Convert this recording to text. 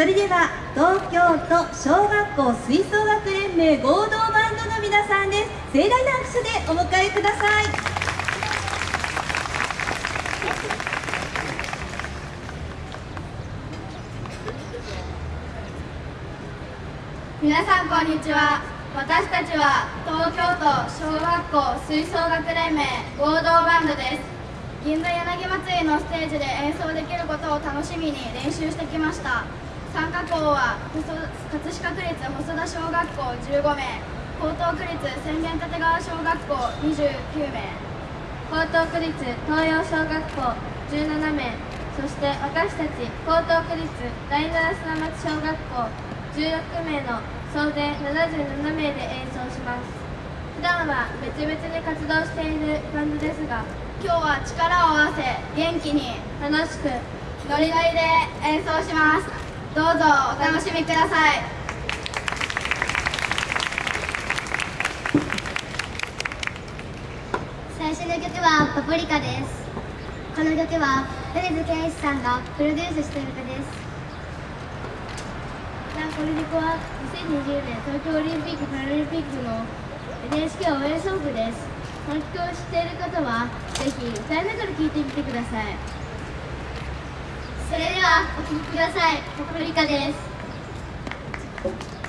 それでは東京都小学校吹奏楽連盟合同バンドの皆さんです盛大な拍手でお迎えください。皆さんこんにちは。私たちは東京都小学校吹奏楽連盟合同バンドです。銀座柳祭りのステージで演奏できることを楽しみに練習してきました。参加校は葛飾区立細田小学校15名江東区立浅間立川小学校29名。江東区立東洋小学校17名そして私たち江東区立第七砂町小学校16名の総勢77名で演奏します。普段は別々に活動しているバンドですが今日は力を合わせ元気に楽しくノリノリで演奏します。どうぞお楽しみください。最初の曲は「パプリカ」です。この曲は米津玄師さんがプロデュースしている曲です。この曲は2020年東京オリンピック・パラリンピックの NHK 応援ソングです。この曲を知っている方はぜひ歌いながら聴いてみてください。それではお聴きください。パプリカです。